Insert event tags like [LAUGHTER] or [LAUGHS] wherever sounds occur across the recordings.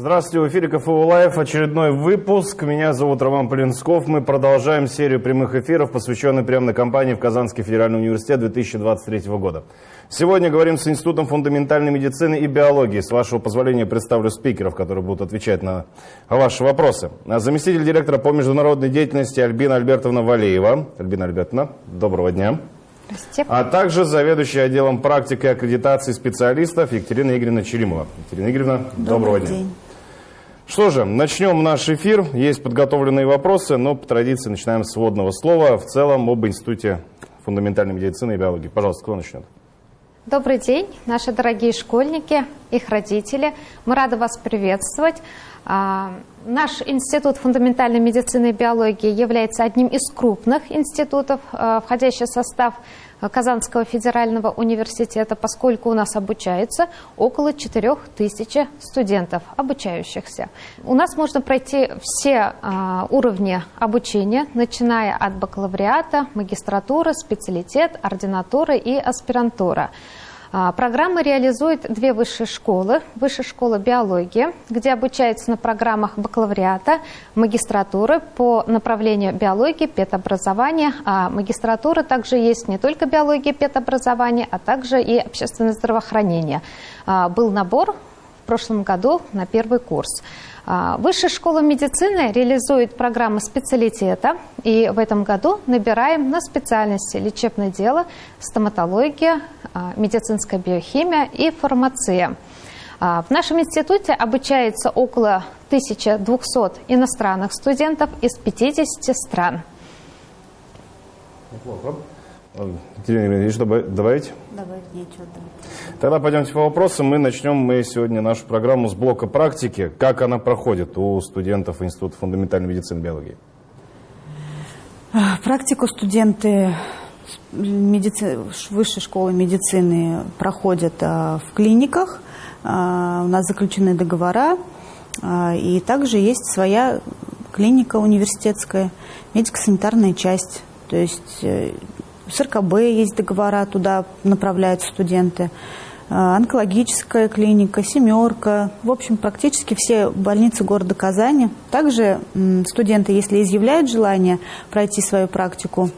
Здравствуйте, в эфире КФУ Live, очередной выпуск. Меня зовут Роман Полинсков. Мы продолжаем серию прямых эфиров, посвященных приемной кампании в Казанский федеральный университет 2023 года. Сегодня говорим с Институтом фундаментальной медицины и биологии. С вашего позволения представлю спикеров, которые будут отвечать на ваши вопросы. Заместитель директора по международной деятельности Альбина Альбертовна Валеева. Альбина Альбертовна, доброго дня. А также заведующий отделом практики и аккредитации специалистов Екатерина Игоревна Черимова. Екатерина Игоревна, доброго Добрый дня. день. Что же, начнем наш эфир. Есть подготовленные вопросы, но по традиции начинаем с вводного слова. В целом об Институте фундаментальной медицины и биологии. Пожалуйста, кто начнет? Добрый день, наши дорогие школьники, их родители. Мы рады вас приветствовать. А, Наш Институт фундаментальной медицины и биологии является одним из крупных институтов, а, входящих в состав Казанского федерального университета, поскольку у нас обучается около 4000 студентов, обучающихся. У нас можно пройти все а, уровни обучения, начиная от бакалавриата, магистратуры, специалитет, ординатуры и аспирантура. А, Программа реализует две высшие школы. Высшая школа биологии, где обучается на программах бакалавриата, магистратуры по направлению биологии, педобразования. А магистратура также есть не только биология, педобразование, а также и общественное здравоохранение. А, Был набор в прошлом году на первый курс. А, Высшая школа медицины реализует программы специалитета, и в этом году набираем на специальности лечебное дело, стоматология, а, медицинская биохимия и фармация. А, В нашем институте обучается около 1200 иностранных студентов из 50 стран. Неплохо. Екатерина Игоревна, что добавить? Добавить нечего. да. Тогда пойдемте по вопросам. Мы начнем мы сегодня нашу программу с блока практики. Как она проходит у студентов Института фундаментальной медицины и биологии? А, Практику студенты медици- высшей школы медицины проходят а, в клиниках. А, У нас заключены договора. И также есть своя клиника университетская, медико-санитарная часть. То есть э, с РКБ есть договора, туда направляют студенты. А, Онкологическая клиника, семерка. В общем, практически все больницы города Казани. Также студенты, если изъявляют желание пройти свою практику,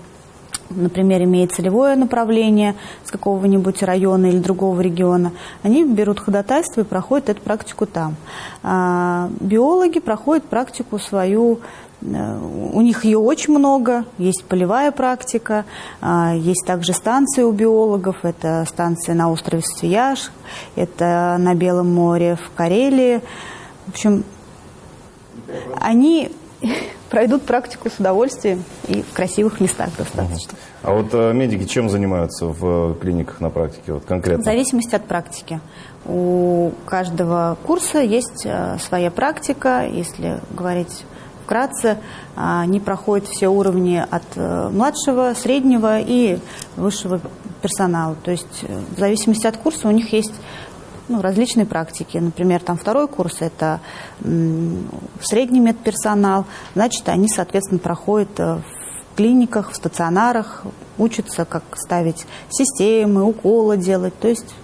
например, имеет целевое направление с какого-нибудь района или другого региона, они берут ходатайство и проходят эту практику там. А биологи проходят практику свою у них ее очень много, есть полевая практика, а, есть также станции у биологов, это станция на острове Свияж, это на Белом море в Карелии. В общем, они [LAUGHS] пройдут практику с удовольствием и в красивых местах достаточно. А вот э, медики чем занимаются в э, клиниках на практике вот В конкретно? зависимости от практики. У каждого курса есть э, своя практика. Если говорить вкратце, а, они проходят все уровни от э, младшего, среднего и высшего персонала. То есть э, в зависимости от курса у них есть ну, различные практики. Например, там второй курс – это средний медперсонал. Значит, они, соответственно, проходят э, в клиниках, в стационарах, учатся, как ставить системы, уколы делать. То есть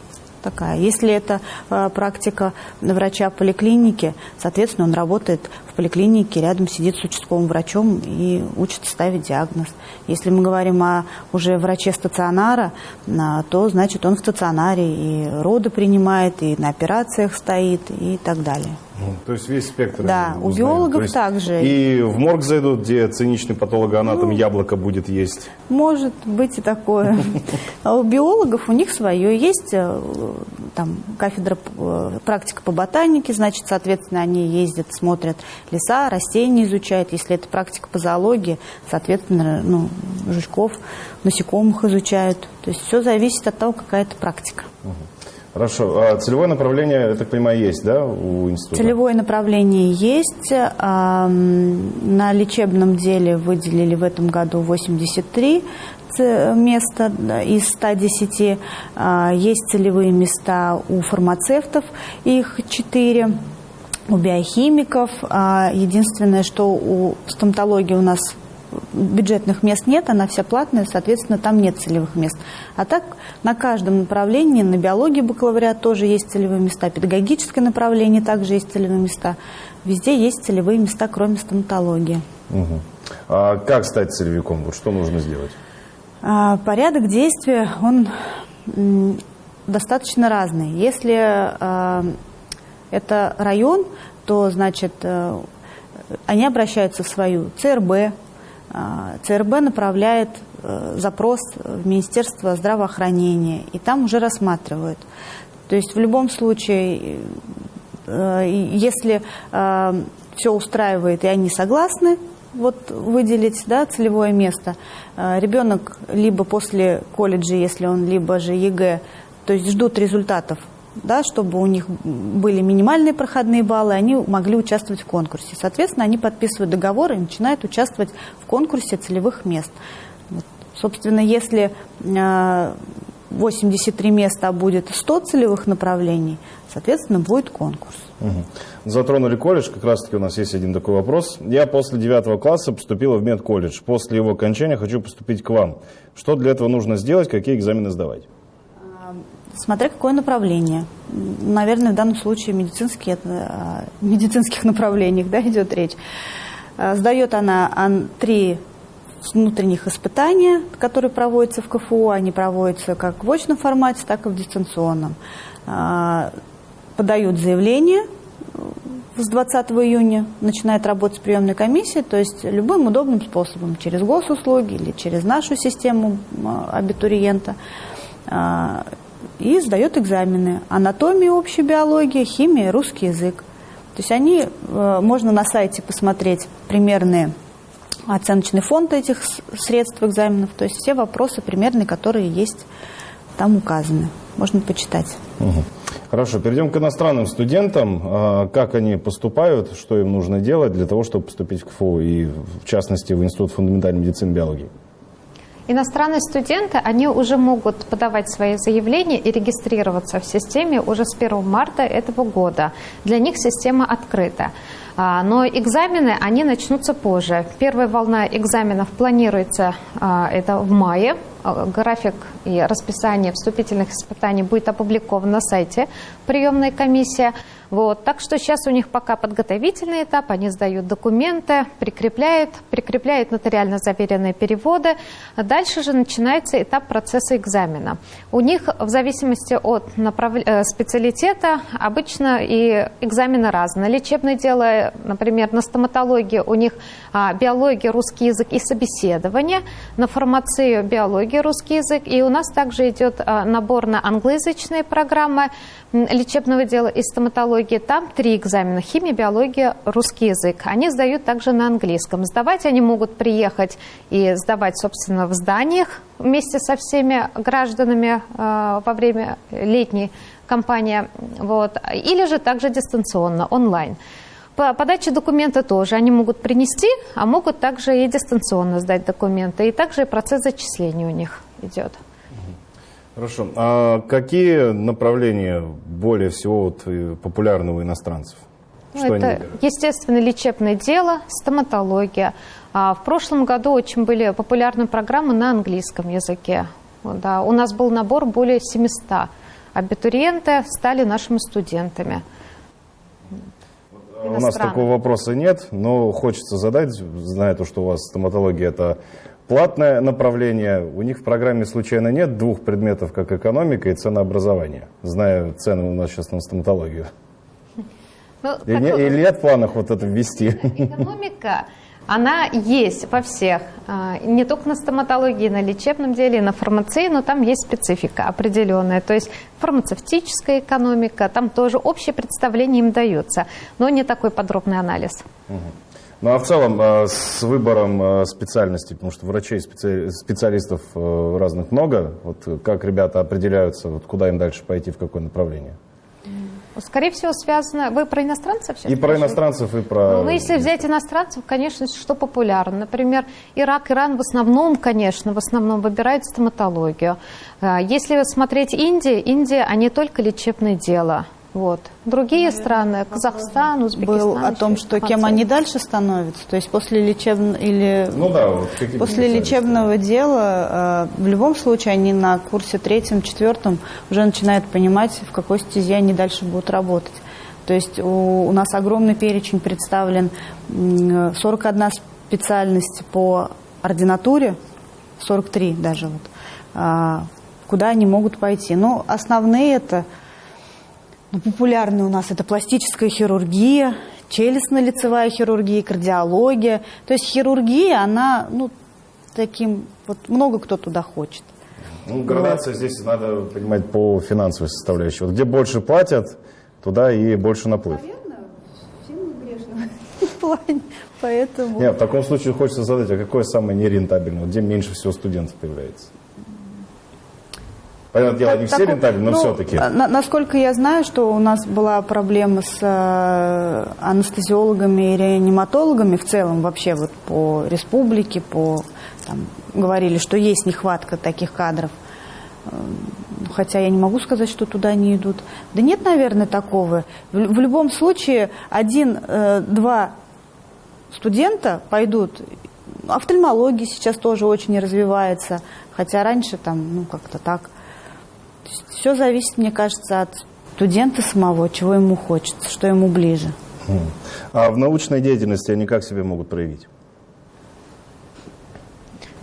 такая. Если это практика врача поликлиники, соответственно, он работает поликлинике, рядом сидит с участковым врачом и учится ставить диагноз. Если мы говорим о уже враче стационара, а, то значит он в стационаре и роды принимает, и на операциях стоит, и так далее. Ну, То есть весь спектр. Да, у биологов также. И в морг зайдут, где циничный патологоанатом яблоко будет есть. Может быть и такое. А у биологов у них свое есть э, там кафедра э, практика по ботанике, значит, соответственно, они ездят, смотрят леса, растения изучают. Если это практика по зоологии, соответственно, ну, жучков, насекомых изучают. То есть все зависит от того, какая это практика. Хорошо. А целевое направление, я так понимаю, есть, да, у института? Целевое направление есть. На лечебном деле выделили в этом году 83 ц- места из 110. А, Есть целевые места у фармацевтов, их 4. У биохимиков. А, Единственное, что у стоматологии у нас бюджетных мест нет, она вся платная, соответственно, там нет целевых мест. А так на каждом направлении, на биологии бакалавриат тоже есть целевые места, педагогическое направление также есть целевые места. Везде есть целевые места, кроме стоматологии. Угу. А как стать целевиком? Вот что нужно сделать? А, порядок действия, он достаточно разный. Если а, это район, то, значит, э, они обращаются в свою ЦРБ. А, ЦРБ направляет э, запрос в Министерство здравоохранения, и там уже рассматривают. То есть в любом случае, э, если все устраивает и они согласны, вот выделить да, целевое место. Ребенок либо после колледжа, если он либо же ЕГЭ, то есть ждут результатов да, чтобы у них были минимальные проходные баллы, они могли участвовать в конкурсе. Соответственно, они подписывают договор и начинают участвовать в конкурсе целевых мест. Вот. Собственно, если 83 а, места, а будет 100 целевых направлений, соответственно, будет конкурс. Угу. Затронули колледж, как раз таки у нас есть один такой вопрос. Я после 9 класса поступила в медколледж. После его окончания хочу поступить к вам. Что для этого нужно сделать, какие экзамены сдавать? Смотря какое направление. Наверное, в данном случае медицинские, о медицинских [LAUGHS] направлениях да, идет речь. А, сдает она три внутренних испытания, которые проводятся в КФУ. Они проводятся как в очном формате, так и в дистанционном. А, подают заявление с 20 июня, начинает работать приемная комиссия, то есть любым удобным способом, через госуслуги или через нашу систему абитуриента и сдает экзамены. Анатомия, общая биология, химия, русский язык. То есть они, э, можно на сайте посмотреть примерные оценочный фонд этих средств экзаменов, то есть все вопросы примерные, которые есть там указаны. Можно почитать. Угу. Хорошо, перейдем к иностранным студентам. А, как они поступают, что им нужно делать для того, чтобы поступить в КФУ и, в частности, в Институт фундаментальной медицины и биологии? Иностранные студенты, они уже могут подавать свои заявления и регистрироваться в системе уже с 1 марта этого года. Для них система открыта. А, но экзамены, они начнутся позже. Первая волна экзаменов планируется а, это в мае. А, график и расписание вступительных испытаний будет опубликован на сайте приемной комиссии. Вот. Так что сейчас у них пока подготовительный этап, они сдают документы, прикрепляют, прикрепляют нотариально заверенные переводы. Дальше же начинается этап процесса экзамена. У них в зависимости от направ... Э, специалитета обычно и экзамены разные. Лечебное дело, например, на стоматологии у них а, биология, русский язык и собеседование, на фармацию биология, русский язык. И у нас также идет а, набор на англоязычные программы лечебного дела и стоматологии. Там три экзамена – химия, биология, русский язык. Они сдают также на английском. Сдавать они могут приехать и сдавать, собственно, в зданиях вместе со всеми гражданами э, во время летней кампании. Вот. Или же также дистанционно, онлайн. По подаче документа тоже они могут принести, а могут также и дистанционно сдать документы. И также процесс зачисления у них идет. Хорошо. А какие направления более всего вот э, популярны у иностранцев? Ну, Что это, естественно, лечебное дело, стоматология. А в прошлом году очень были популярны программы на английском языке. Да, у нас был набор более 700. Абитуриенты стали нашими студентами. У нас такого вопроса нет, но хочется задать, зная то, что у вас стоматология – это Платное направление. У них в программе случайно нет двух предметов, как экономика и ценообразование. Знаю цены у нас сейчас на стоматологию. Ну, как... не, или нет в планах вот это ввести? Экономика, она есть во всех. А, не только на стоматологии, на лечебном деле, на фармации, но там есть специфика определенная. То есть фармацевтическая экономика, там тоже общее представление им дается, но не такой подробный анализ. Угу. Ну а в целом э, с выбором э, специальностей, потому что врачей, специалистов э, разных много, вот как ребята определяются, вот куда им дальше пойти, в какое направление? Скорее всего, связано... Вы про иностранцев сейчас? И про иностранцев, и про... Ну, если взять иностранцев, конечно, что популярно. Например, Ирак, Иран в основном, конечно, в основном выбирают стоматологию. Если смотреть Индию, Индия, а не только лечебное дело. Вот. Другие страны, Казахстан, Узбекистан. Был о том, что кем они дальше становятся, то есть после лечебного или Ну да, вот после лечебного дела э, в любом случае они на курсе третьем, четвертом уже начинают понимать, в какой стезе они дальше будут работать. То есть у, у нас огромный перечень представлен, м, 41 специальность по ординатуре, 43 даже вот, а, куда они могут пойти. Ну, основные это ну, популярные у нас это пластическая хирургия, челюстно-лицевая хирургия, кардиология. То есть хирургия, она, ну, таким, вот много кто туда хочет. Ну, градация здесь надо понимать по финансовой составляющей. Вот где больше платят, туда и больше наплыв. всем грешно [LAUGHS] в плане, поэтому... Нет, в таком случае хочется задать, а какое самое нерентабельное? Вот Где меньше всего студентов появляется? Понятное дело, не все Такой- рентабельны, но ну, все-таки. на- насколько я знаю, что у нас была проблема с э, анестезиологами и реаниматологами в целом вообще вот по республике, по там, говорили, что есть нехватка таких кадров. Э, Хотя я не могу сказать, что туда не идут. Да нет, наверное, такого. В, в любом случае один-два студента пойдут. Офтальмология сейчас тоже очень развивается, хотя раньше там, ну, как-то так. Все зависит, мне кажется, от студента самого, чего ему хочется, что ему ближе. Мгм. А в научной деятельности они как себя могут проявить?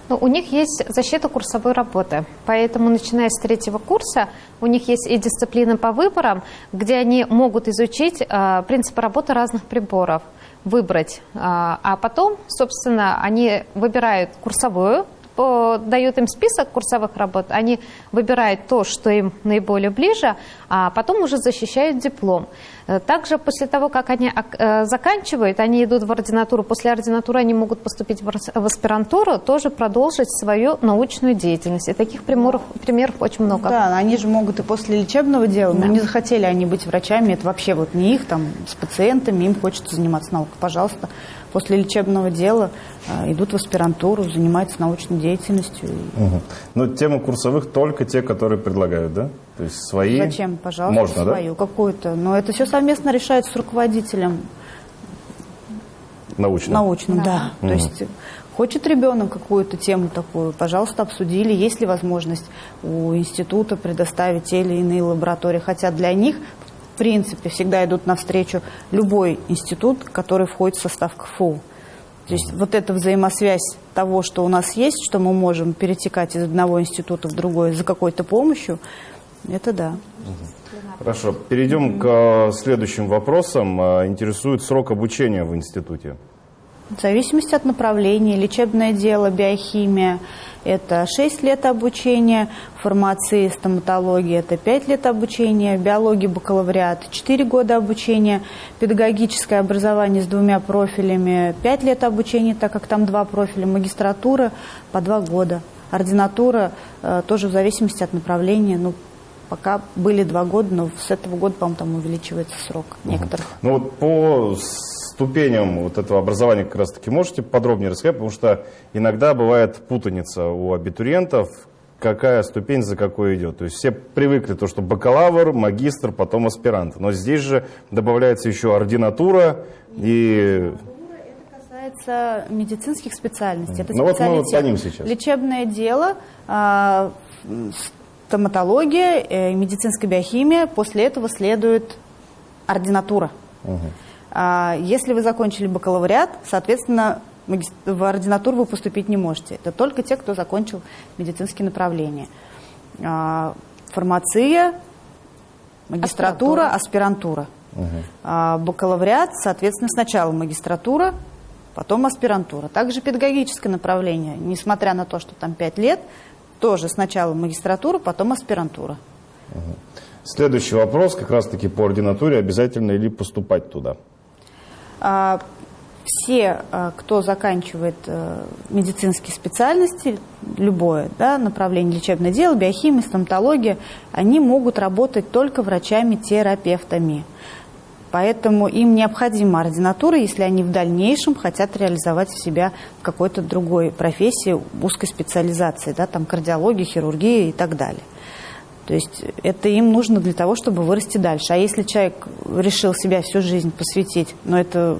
Ну, у них есть защита курсовой работы, поэтому, начиная с третьего курса, у них есть и дисциплины по выборам, где они могут изучить э, принципы работы разных приборов, выбрать, э, а потом, собственно, они выбирают курсовую, по- дают им список курсовых работ, они выбирают то, что им наиболее ближе, а потом уже защищают диплом. Э, Также после того, как они э, заканчивают, они идут в ординатуру. После ординатуры они могут поступить в аспирантуру, тоже продолжить свою научную деятельность. И таких примеров, примеров очень много. Да, они же могут и после лечебного дела, Да. ну, не захотели они быть врачами, это вообще вот не их, там, с пациентами, им хочется заниматься наукой. Пожалуйста, после лечебного дела э, идут в аспирантуру, занимаются научной деятельностью. Мгм. Но тему курсовых только те, которые предлагают, да? То есть свои... Зачем, пожалуйста, Можно, да? свою какую-то. Но это все совместно решается с руководителем Научно. научным, да. Мгм. То есть хочет ребенок какую-то тему такую, пожалуйста, обсудили, есть ли возможность у института предоставить те или иные лаборатории. Хотя для них, в принципе, всегда идут навстречу любой институт, который входит в состав КФУ. То есть вот эта взаимосвязь того, что у нас есть, что мы можем перетекать из одного института в другой за какой-то помощью, это да. Хорошо, перейдем к э, следующим вопросам. Э, Интересует срок обучения в институте. В зависимости от направления, лечебное дело, биохимия – это 6 лет обучения, фармации, стоматология – это 5 лет обучения, биология, бакалавриат – 4 года обучения, педагогическое образование с двумя профилями – 5 лет обучения, так как там два профиля, магистратура – по 2 года, ординатура э, тоже в зависимости от направления, ну, пока были 2 года, но с этого года, по-моему, там увеличивается срок некоторых. Ну вот по ступеням вот этого образования как раз-таки можете подробнее рассказать, потому что иногда бывает путаница у абитуриентов, какая ступень за какой идет. То есть все привыкли то, что бакалавр, магистр, потом аспирант. Но здесь же добавляется еще ординатура и... Это касается медицинских специальностей. Это Ну вот мы вот по ним сейчас. Лечебное дело, а, стоматология, э, медицинская биохимия. После этого следует ординатура. А, Если вы закончили бакалавриат, соответственно, в ординатуру вы поступить не можете. Это только те, кто закончил медицинские направления. А, Фармация, магистратура, аспирантура. А бакалавриат, соответственно, сначала магистратура, потом аспирантура. Также педагогическое направление, несмотря на то, что там 5 лет, тоже сначала магистратура, потом аспирантура. Следующий вопрос как раз-таки по ординатуре. Обязательно ли поступать туда? А, Все, а, кто заканчивает э, медицинские специальности, любое да, направление лечебное дело, биохимия, стоматология, они могут работать только врачами-терапевтами. Поэтому им необходима ординатура, если они в дальнейшем хотят реализовать себя в какой-то другой профессии, узкой специализации, да, там кардиология, хирургия и так далее. То есть это им нужно для того, чтобы вырасти дальше. А если человек решил себя всю жизнь посвятить, ну это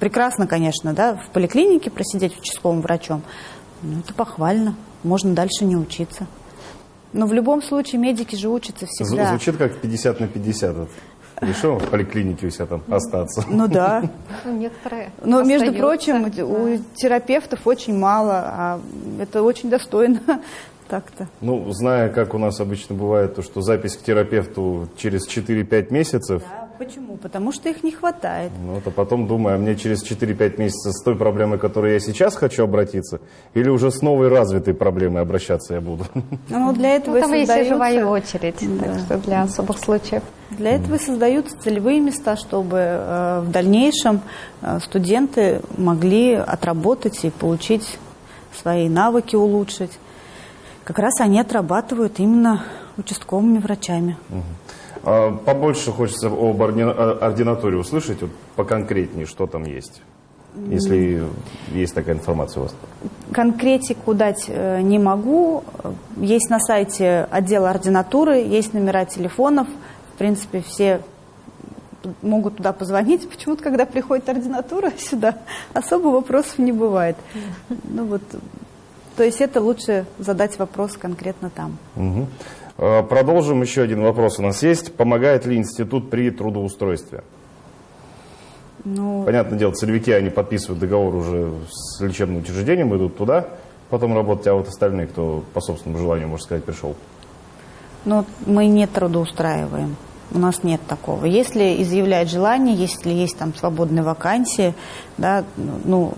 прекрасно, конечно, да, в поликлинике просидеть участковым врачом, ну это похвально, можно дальше не учиться. Но в любом случае медики же учатся всегда. Звучит как 50 на 50. Решил в поликлинике у себя там остаться. Ну да. Ну, некоторые Но, между прочим, у терапевтов очень мало, а это очень достойно [LAUGHS] так-то. Ну, зная, как у нас обычно бывает, то, что запись к терапевту через 4-5 месяцев, Да, почему? Потому что их не хватает. ну, это потом думаю, а мне через 4-5 месяцев с той проблемой, которой я сейчас хочу обратиться, или уже с новой развитой проблемой обращаться я буду? Ну, для этого Ну, там и есть и живая создаются, очередь, Да. так что для особых случаев. для этого и создаются целевые места, чтобы э, в дальнейшем э, студенты могли отработать и получить свои навыки улучшить. Как раз они отрабатывают именно участковыми врачами. А Побольше хочется об ординатуре услышать, вот поконкретнее, что там есть, если есть такая информация у вас. Конкретику дать э, не могу. Есть на сайте отдела ординатуры, есть номера телефонов. В принципе, все могут туда позвонить. Почему-то, когда приходит ординатура [LAUGHS] сюда, особо вопросов не бывает. Ну вот, то есть это лучше задать вопрос конкретно там. Мгм. А, Продолжим еще один вопрос у нас есть. Помогает ли институт при трудоустройстве? Ну, Понятное дело, целевики, они подписывают договор уже с лечебным учреждением, идут туда, потом работать, а вот остальные, кто по собственному желанию, можно сказать, пришел. Но мы не трудоустраиваем. У нас нет такого. Если изъявляет желание, если есть там свободные вакансии, да, ну,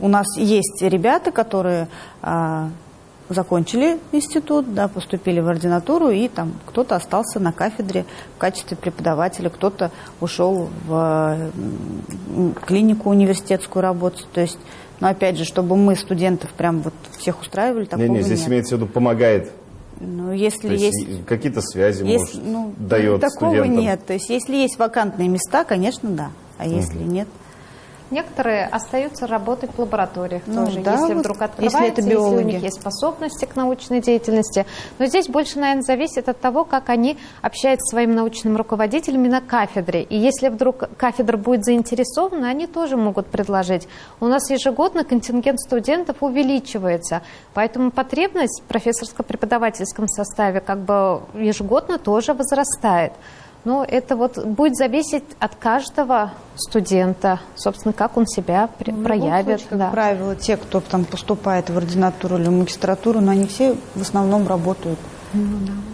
у нас есть ребята, которые а, закончили институт, да, поступили в ординатуру, и там кто-то остался на кафедре в качестве преподавателя, кто-то ушел в клинику университетскую работать. То есть, но опять же, чтобы мы студентов прям вот всех устраивали, такого Не-не, здесь нет. имеется в виду помогает. Ну, если То есть, есть какие-то связи, есть, может, ну, дает такого студентам. нет. То есть, если есть вакантные места, конечно, да. А если нет, Некоторые остаются работать в лабораториях Ну тоже, да, если вот, вдруг если открывается, это если, у биологи. них есть способности к научной деятельности. Но здесь больше, наверное, зависит от того, как они общаются с своим научным руководителем на кафедре. И если вдруг кафедра будет заинтересована, они тоже могут предложить. У нас ежегодно контингент студентов увеличивается, поэтому потребность в профессорско-преподавательском составе как бы ежегодно тоже возрастает. Но это вот будет зависеть от каждого студента, собственно, как он себя при- в проявит. случае, как да. правило, те, кто там поступает в ординатуру или в магистратуру, но они все в основном работают. Ну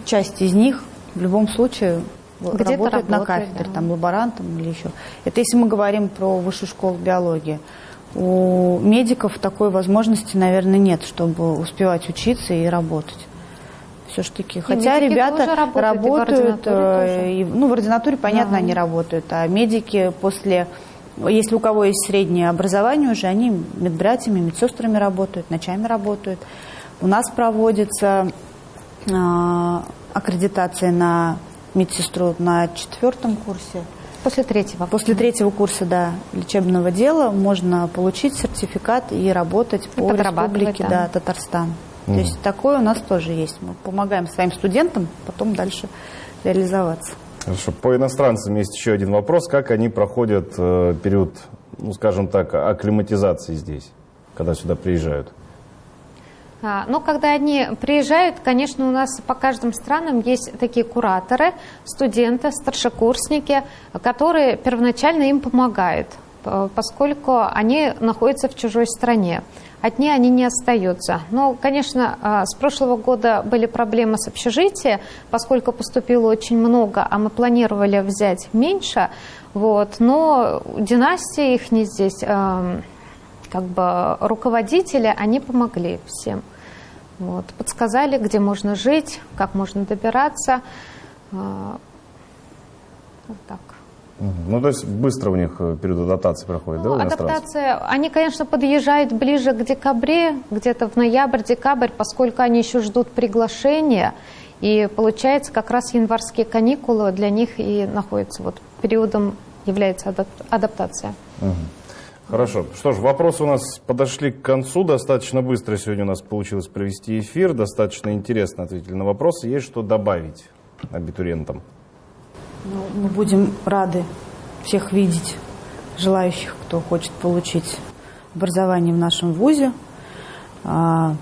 Часть из них в любом случае Где-то работает на работает, кафедре, да. там лаборантом или еще. Это если мы говорим про высшую школу биологии. У медиков такой возможности, наверное, нет, чтобы успевать учиться и работать. Все-таки. Хотя ребята работают, работают, э, и- ну, в ординатуре, понятно, Да. они работают, а медики после, если у кого есть среднее образование уже, они медбратьями, медсестрами работают, ночами работают. У нас проводится а, аккредитация на медсестру на четвертом курсе. После третьего. После третьего курса да, лечебного дела можно получить сертификат и работать по республике да. да, Татарстан. То есть такое у нас тоже есть. Мы помогаем своим студентам потом дальше реализоваться. Хорошо. По иностранцам есть еще один вопрос. Как они проходят э, период, ну, скажем так, акклиматизации здесь, когда сюда приезжают? А, Ну, когда они приезжают, конечно, у нас по каждым странам есть такие кураторы, студенты, старшекурсники, которые первоначально им помогают, поскольку они находятся в чужой стране. Одни они не остаются. Но, конечно, а, с прошлого года были проблемы с общежитием, поскольку поступило очень много, а мы планировали взять меньше. Вот, но династия их не здесь, как бы руководители, они помогли всем. Вот, подсказали, где можно жить, как можно добираться. А, Вот так. Ну, то есть быстро у них э, период адаптации проходит, да, Ну, иностранцев? адаптация, они, конечно, подъезжают ближе к декабре, где-то в ноябрь-декабрь, поскольку они еще ждут приглашения. И получается, как раз январские каникулы для них и находятся вот периодом является адап- адаптация. Мгм. Хорошо. Что ж, вопросы у нас подошли к концу. Достаточно быстро сегодня у нас получилось провести эфир. Достаточно интересно ответили на вопросы. Есть что добавить абитуриентам? Ну, мы будем рады всех видеть, желающих, кто хочет получить образование в нашем ВУЗе. А,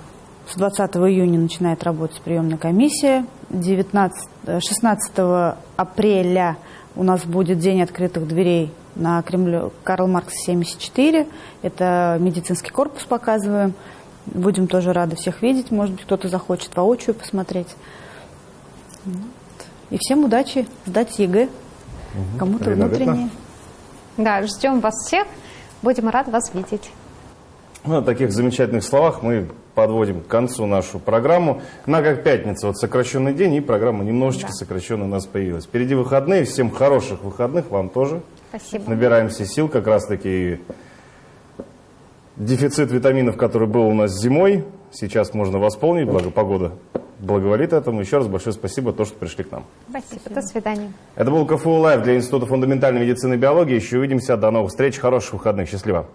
С 20 июня начинает работать приемная комиссия. 19, э, 16 апреля у нас будет День открытых дверей на Кремле Карл Маркс 74. Это медицинский корпус показываем. Будем тоже рады всех видеть. Может быть, кто-то захочет воочию посмотреть. И всем удачи сдать ЕГЭ. Кому-то Ирина внутреннее. Да, ждем вас всех. Будем рады вас видеть. Ну, на таких замечательных словах мы подводим к концу нашу программу. На как пятница, вот сокращенный день, и программа немножечко Да. сокращенная у нас появилась. Впереди выходные, всем хороших выходных, вам тоже. Спасибо. Набираемся сил, как раз таки дефицит витаминов, который был у нас зимой, сейчас можно восполнить, благо погода благоволит этому. Еще раз большое спасибо, то, что пришли к нам. Спасибо. До свидания. Это был КФУ Лайв для Института фундаментальной медицины и биологии. Еще увидимся. До новых встреч. Хороших выходных. Счастливо.